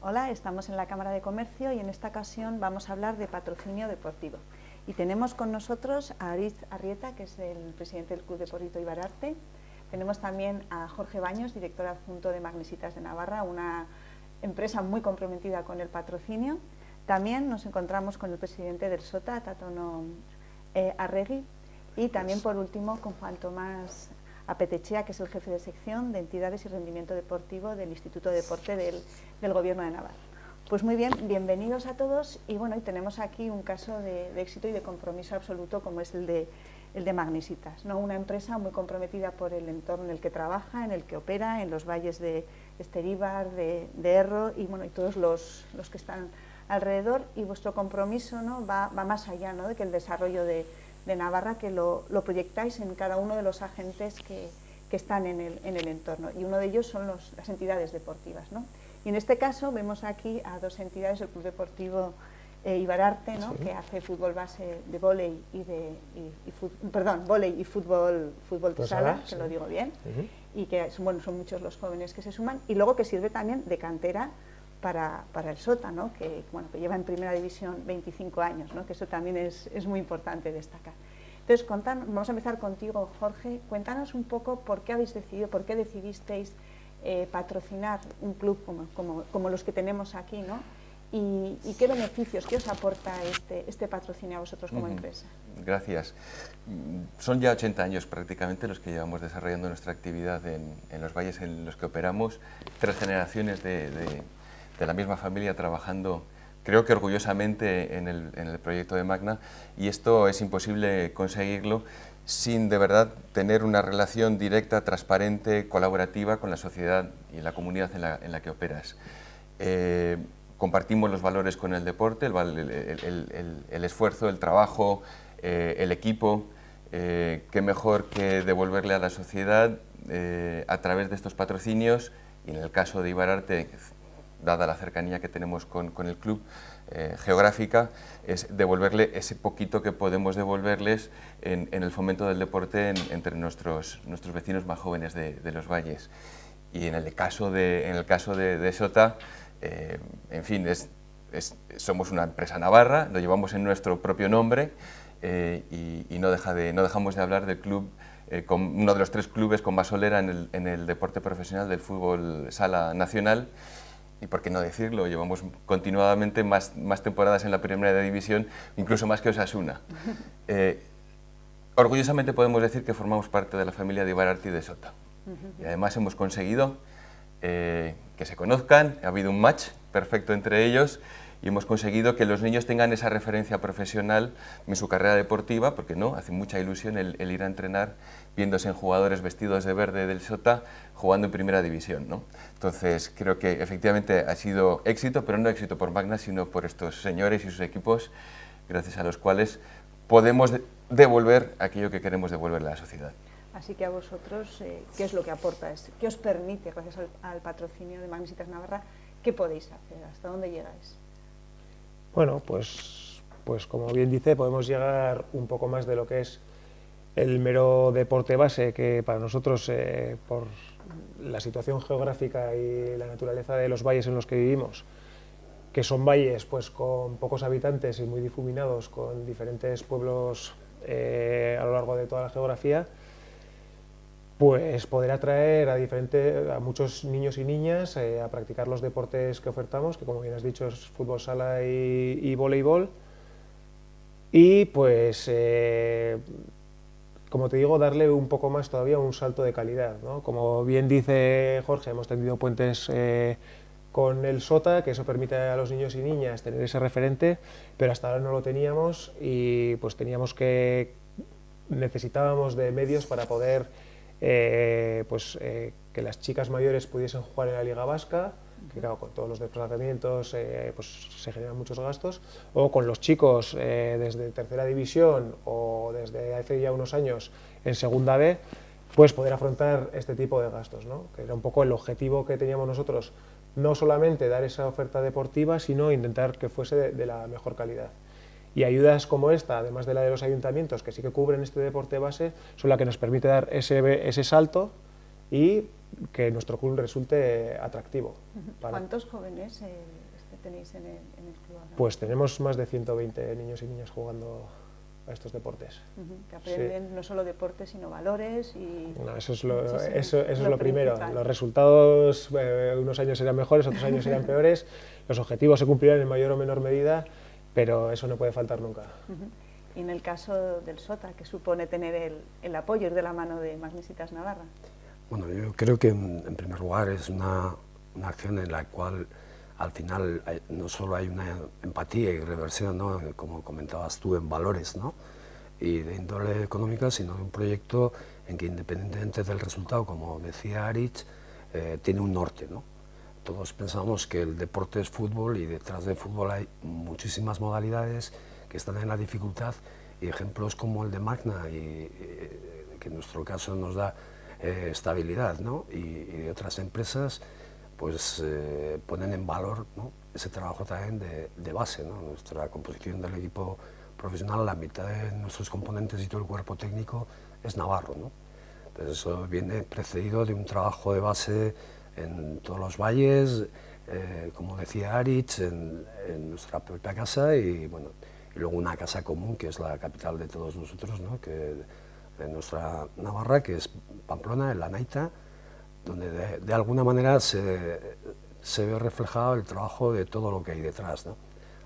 Hola, estamos en la Cámara de Comercio y en esta ocasión vamos a hablar de patrocinio deportivo. Y tenemos con nosotros a Ariz Arrieta, que es el presidente del Club Deportivo Ibararte. Tenemos también a Jorge Baños, director adjunto de Magnesitas de Navarra, una empresa muy comprometida con el patrocinio. También nos encontramos con el presidente del SOTA, Tatono eh, Arregui, y también por último con Juan Tomás Apetechea, que es el jefe de sección de entidades y rendimiento deportivo del Instituto de Deporte del, Gobierno de Navarra. Pues muy bien, bienvenidos a todos y bueno, hoy tenemos aquí un caso de, éxito y de compromiso absoluto como es el de, el de Magnesitas, ¿no? una empresa muy comprometida por el entorno en el que trabaja, en el que opera, en los valles de Esteríbar, de, de Erro y, bueno, y todos los, los que están alrededor y vuestro compromiso ¿no? va, más allá ¿no? de que el desarrollo de, Navarra, que lo, proyectáis en cada uno de los agentes que, están en el, entorno. Y uno de ellos son las entidades deportivas. Y en este caso vemos aquí a dos entidades, el Club Deportivo eh, Ibararte, que hace fútbol base de volei y de perdón, volei y fútbol fútbol de sala, que lo digo bien, y que bueno, son muchos los jóvenes que se suman, y luego que sirve también de cantera para, para, el SOTA, ¿no? que, bueno, que lleva en primera división 25 años, ¿no? que eso también es, es muy importante destacar. Entonces, vamos a empezar contigo, Jorge. Cuéntanos un poco por qué habéis decidido, por qué decidisteis eh, patrocinar un club como, como, como, los que tenemos aquí, ¿no? Y, qué beneficios, qué os aporta este, este patrocinio a vosotros como empresa. Gracias. Son ya 80 años prácticamente los que llevamos desarrollando nuestra actividad en, en los valles en los que operamos, tres generaciones de de la misma familia trabajando, creo que orgullosamente en el, proyecto de Magna y esto es imposible conseguirlo sin de verdad tener una relación directa, transparente, colaborativa con la sociedad y la comunidad en la, que operas. Eh, compartimos los valores con el deporte, el, esfuerzo, el trabajo, eh, el equipo, eh, qué mejor que devolverle a la sociedad a través de estos patrocinios y en el caso de Ibararte dada la cercanía que tenemos con, el club eh, geográfica, es devolverle ese poquito que podemos devolverles en, el fomento del deporte entre nuestros, nuestros vecinos más jóvenes de, los valles. Y en el caso de, en el caso de, Sota, eh, en fin, es, somos una empresa navarra, lo llevamos en nuestro propio nombre eh, y, no, deja de, no dejamos de hablar del club con uno de los tres clubes con más solera en el, en el deporte profesional del fútbol sala nacional y por qué no decirlo, llevamos continuadamente más, más temporadas en la primera división, incluso más que Osasuna. Eh, orgullosamente podemos decir que formamos parte de la familia de Ibararti de Sota. Y además hemos conseguido eh, que se conozcan, ha habido un match perfecto entre ellos y hemos conseguido que los niños tengan esa referencia profesional en su carrera deportiva, porque no, hace mucha ilusión el, ir a entrenar viéndose en jugadores vestidos de verde del Sota jugando en primera división. ¿no? Entonces creo que efectivamente ha sido éxito, pero no éxito por Magna, sino por estos señores y sus equipos, gracias a los cuales podemos devolver aquello que queremos devolverle a la sociedad. Así que a vosotros, eh, ¿qué es lo que aporta? ¿Qué os permite, gracias al, patrocinio de Magnesitas Navarra, qué podéis hacer? ¿Hasta dónde llegáis? Bueno, pues, pues como bien dice, podemos llegar un poco más de lo que es el mero deporte base, que para nosotros, eh, por la situación geográfica y la naturaleza de los valles en los que vivimos, que son valles pues, con pocos habitantes y muy difuminados, con diferentes pueblos eh, a lo largo de toda la geografía, pues poder atraer a, diferente, a muchos niños y niñas eh, a practicar los deportes que ofertamos, que como bien has dicho es fútbol sala y, voleibol, y pues, eh, como te digo, darle un poco más todavía un salto de calidad. ¿no? Como bien dice Jorge, hemos tenido puentes eh, con el SOTA, que eso permite a los niños y niñas tener ese referente, pero hasta ahora no lo teníamos y pues teníamos que, necesitábamos de medios para poder eh, pues, eh, que las chicas mayores pudiesen jugar en la Liga Vasca, que claro, con todos los desplazamientos eh, pues, se generan muchos gastos, o con los chicos desde tercera división o desde hace ya unos años en segunda B, pues poder afrontar este tipo de gastos, ¿no? que era un poco el objetivo que teníamos nosotros, no solamente dar esa oferta deportiva, sino intentar que fuese de la mejor calidad. Y ayudas como esta, además de la de los ayuntamientos, que sí que cubren este deporte base, son las que nos permite dar ese, ese salto y que nuestro club resulte atractivo. ¿Cuántos jóvenes eh, este tenéis en el, club Pues tenemos más de 120 niños y niñas jugando a estos deportes. que aprenden no solo deportes, sino valores y... eso es lo, eso, es lo, primero. Los resultados eh, unos años serán mejores, otros años serán peores, los objetivos se cumplirán en mayor o menor medida, pero eso no puede faltar nunca. Y en el caso del SOTA, que supone tener el, el apoyo de la mano de Magnesitas Navarra. Bueno, yo creo que en, primer lugar es una, una, acción en la cual al final no solo hay una empatía y reversión, ¿no? como comentabas tú, en valores ¿no? y de índole económica, sino de un proyecto en que independientemente del resultado, como decía Aritz, eh, tiene un norte. ¿no? Todos pensamos que el deporte es fútbol y detrás del fútbol hay muchísimas modalidades que están en la dificultad y ejemplos como el de Magna, y, que en nuestro caso nos da eh, estabilidad ¿no? y, de otras empresas pues eh, ponen en valor ese trabajo también de, base. ¿no? Nuestra composición del equipo profesional, la mitad de nuestros componentes y todo el cuerpo técnico es navarro. ¿no? Entonces eso viene precedido de un trabajo de base en todos los valles, eh, como decía Aritz, en, en, nuestra propia casa y, bueno, y luego una casa común que es la capital de todos nosotros, ¿no? que de nuestra Navarra, que es Pamplona, en la Naita, donde de, alguna manera se, se, ve reflejado el trabajo de todo lo que hay detrás.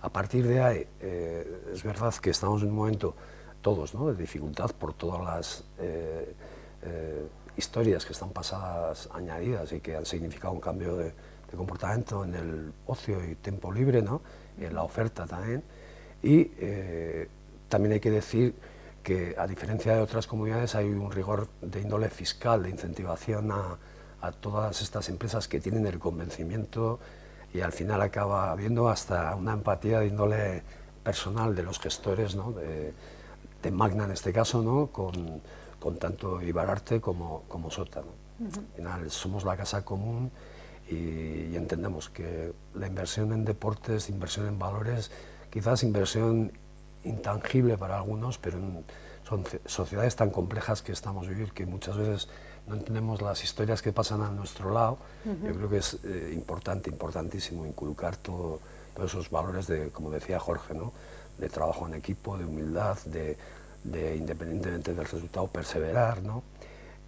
A partir de ahí, eh, es verdad que estamos en un momento todos ¿no? de dificultad por todas las eh, historias que están pasadas, añadidas y que han significado un cambio de, de comportamiento en el ocio y tiempo libre, ¿no? en la oferta también. Y también hay que decir que a diferencia de otras comunidades hay un rigor de índole fiscal, de incentivación a, todas estas empresas que tienen el convencimiento y al final acaba habiendo hasta una empatía de índole personal de los gestores, de, Magna en este caso, ¿no? con, tanto Ibararte como, como Sota. Al final somos la casa común y, entendemos que la inversión en deportes, inversión en valores, quizás inversión intangible para algunos, pero son sociedades tan complejas que estamos viviendo que muchas veces no entendemos las historias que pasan a nuestro lado. Yo creo que es eh, importante, importantísimo inculcar todo, todos esos valores de, como decía Jorge, ¿no? de trabajo en equipo, de humildad, de, independientemente del resultado, perseverar. ¿no?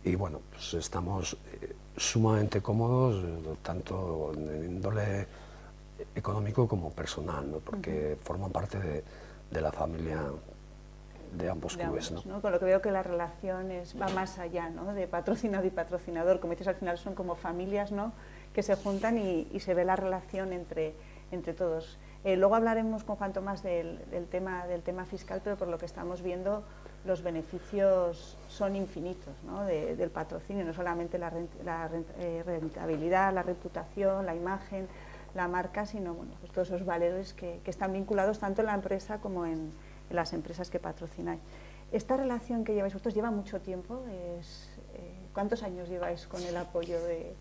Y bueno, pues estamos eh, sumamente cómodos, eh, tanto en índole económico como personal, ¿no? porque forman parte de de la familia de ambos clubes. ¿no? Con lo que veo que la relación es, va más allá ¿no? de patrocinado y patrocinador, como dices, al final son como familias ¿no? que se juntan y, se ve la relación entre, entre todos. Eh, luego hablaremos con Juan Tomás del, tema, del tema fiscal, pero por lo que estamos viendo los beneficios son infinitos ¿no? del patrocinio, no solamente la, eh, rentabilidad, la reputación, la imagen, la marca, sino bueno, pues todos esos valores que, están vinculados tanto en la empresa como en, las empresas que patrocináis. Esta relación que lleváis vosotros lleva mucho tiempo. Es, eh, ¿Cuántos años lleváis con el apoyo de,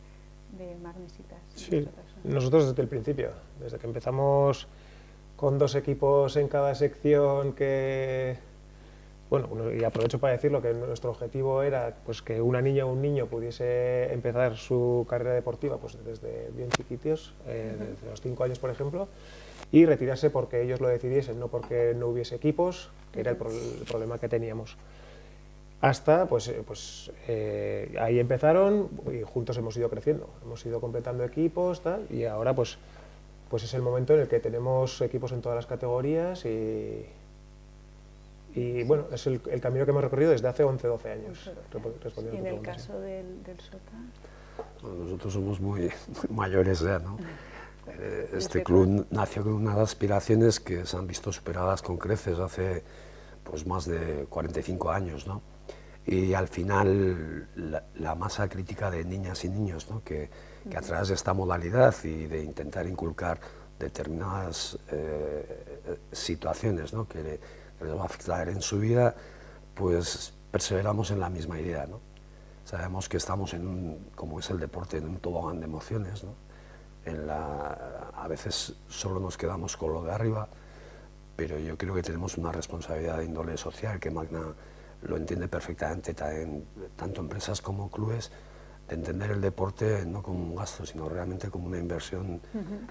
de Magnesitas? Sí, nosotros desde el principio, desde que empezamos con dos equipos en cada sección que bueno, y aprovecho para decirlo que nuestro objetivo era pues, que una niña o un niño pudiese empezar su carrera deportiva pues, desde bien chiquititos, eh, desde los cinco años por ejemplo, y retirarse porque ellos lo decidiesen, no porque no hubiese equipos, que era el, problema que teníamos. Hasta, pues, eh, pues eh, ahí empezaron y juntos hemos ido creciendo, hemos ido completando equipos tal, y ahora pues, pues es el momento en el que tenemos equipos en todas las categorías y, y bueno, es el, camino que hemos recorrido desde hace 11, 12 años. ¿Y en el caso del, del SOTA? nosotros somos muy, mayores ya, ¿no? Eh, este club nació con unas aspiraciones que se han visto superadas con creces hace pues, más de 45 años, ¿no? Y al final la, masa crítica de niñas y niños, ¿no? que, que, a través de esta modalidad y de intentar inculcar determinadas eh, situaciones ¿no? que, les va a afectar en su vida, pues perseveramos en la misma idea. ¿no? Sabemos que estamos en un, como es el deporte, en un tobogán de emociones. ¿no? En la, a veces solo nos quedamos con lo de arriba, pero yo creo que tenemos una responsabilidad de índole social que Magna lo entiende perfectamente, tanto empresas como clubes, entender el deporte no como un gasto, sino realmente como una inversión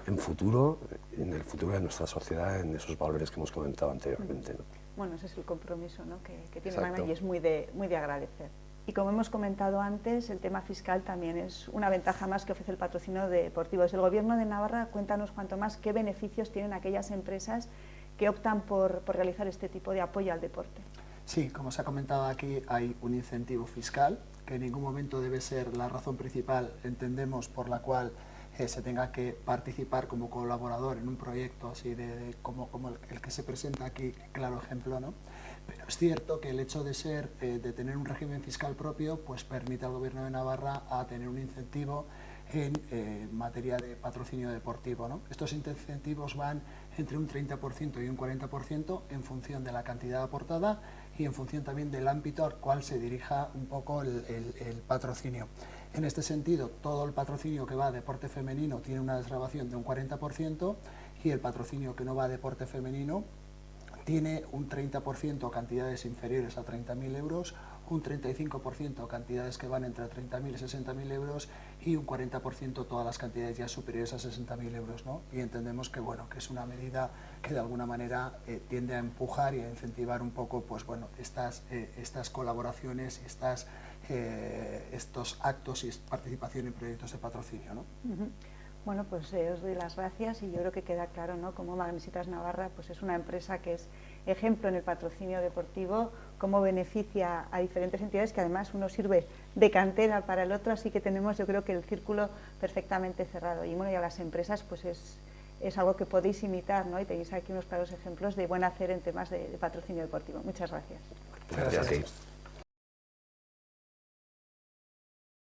en futuro, en el futuro de nuestra sociedad, en esos valores que hemos comentado anteriormente. Bueno, ese es el compromiso ¿no? que, que, tiene Mana y es muy de, muy de agradecer. Y como hemos comentado antes, el tema fiscal también es una ventaja más que ofrece el patrocinio deportivo. Desde el Gobierno de Navarra, cuéntanos cuanto más qué beneficios tienen aquellas empresas que optan por, por realizar este tipo de apoyo al deporte. Sí, como se ha comentado aquí, hay un incentivo fiscal que en ningún momento debe ser la razón principal, entendemos, por la cual eh, se tenga que participar como colaborador en un proyecto así de, como, como el, que se presenta aquí, claro ejemplo, ¿no? Pero es cierto que el hecho de ser, eh, de tener un régimen fiscal propio, pues permite al Gobierno de Navarra a tener un incentivo en eh, materia de patrocinio deportivo. ¿no? Estos incentivos van entre un 30% y un 40% en función de la cantidad aportada y en función también del ámbito al cual se dirija un poco el, patrocinio. En este sentido, todo el patrocinio que va a deporte femenino tiene una desgrabación de un 40% y el patrocinio que no va a deporte femenino tiene un 30% cantidades inferiores a 30.000 euros, un 35% cantidades que van entre 30.000 y 60.000 euros y un 40% todas las cantidades ya superiores a 60.000 euros. ¿no? Y entendemos que, bueno, que es una medida que de alguna manera eh, tiende a empujar y a incentivar un poco pues, bueno, estas, eh, estas colaboraciones estas, eh, estos actos y participación en proyectos de patrocinio. ¿no? Bueno, pues os doy las gracias y yo creo que queda claro ¿no? cómo Magnesitas Navarra pues, es una empresa que es ejemplo en el patrocinio deportivo, cómo beneficia a diferentes entidades que además uno sirve de cantera para el otro, así que tenemos yo creo que el círculo perfectamente cerrado. Y bueno, y a las empresas pues es, es algo que podéis imitar, ¿no? Y tenéis aquí unos claros ejemplos de buen hacer en temas de, patrocinio deportivo. Muchas gracias. gracias.